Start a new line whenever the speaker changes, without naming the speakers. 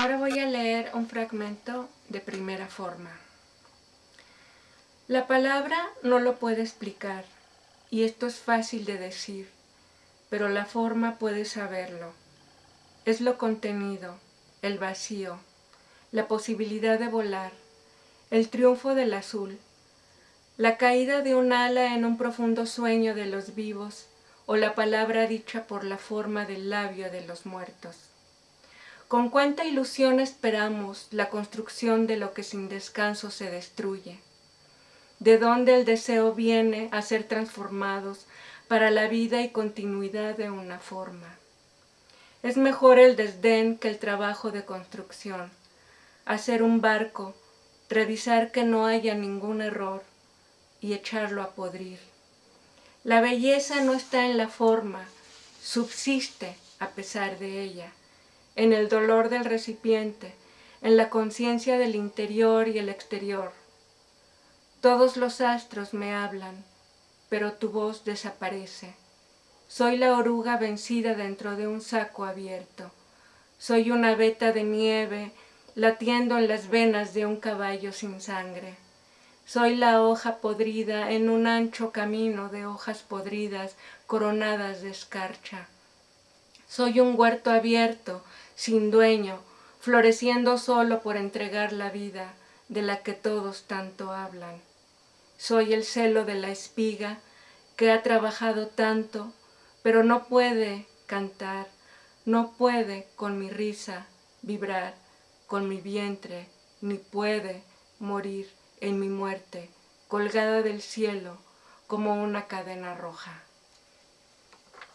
Ahora voy a leer un fragmento de primera forma. La palabra no lo puede explicar, y esto es fácil de decir, pero la forma puede saberlo. Es lo contenido, el vacío, la posibilidad de volar, el triunfo del azul, la caída de un ala en un profundo sueño de los vivos o la palabra dicha por la forma del labio de los muertos. Con cuánta ilusión esperamos la construcción de lo que sin descanso se destruye. De dónde el deseo viene a ser transformados para la vida y continuidad de una forma. Es mejor el desdén que el trabajo de construcción. Hacer un barco, revisar que no haya ningún error y echarlo a podrir. La belleza no está en la forma, subsiste a pesar de ella en el dolor del recipiente, en la conciencia del interior y el exterior. Todos los astros me hablan, pero tu voz desaparece. Soy la oruga vencida dentro de un saco abierto. Soy una veta de nieve latiendo en las venas de un caballo sin sangre. Soy la hoja podrida en un ancho camino de hojas podridas coronadas de escarcha. Soy un huerto abierto sin dueño, floreciendo solo por entregar la vida de la que todos tanto hablan. Soy el celo de la espiga que ha trabajado tanto, pero no puede cantar, no puede con mi risa vibrar, con mi vientre, ni puede morir en mi muerte, colgada del cielo como una cadena roja.